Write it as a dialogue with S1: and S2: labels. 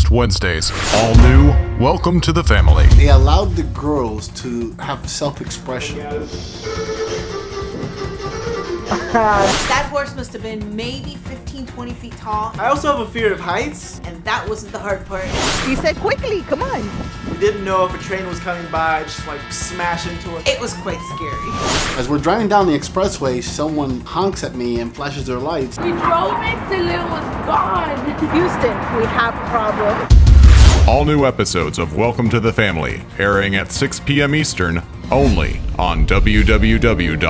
S1: next Wednesdays. All new, welcome to the family.
S2: They allowed the girls to have self-expression.
S3: That horse must have been maybe 15, 20 feet tall.
S4: I also have a fear of heights.
S3: And that wasn't the hard part.
S5: He said quickly, come on.
S4: We didn't know if a train was coming by, just like smash into it.
S3: It was quite scary.
S2: As we're driving down the expressway, someone honks at me and flashes their lights.
S6: We drove it till it was gone.
S5: Houston, we have a problem.
S1: All new episodes of Welcome to the Family airing at 6 p.m. Eastern only on www.boa.tv.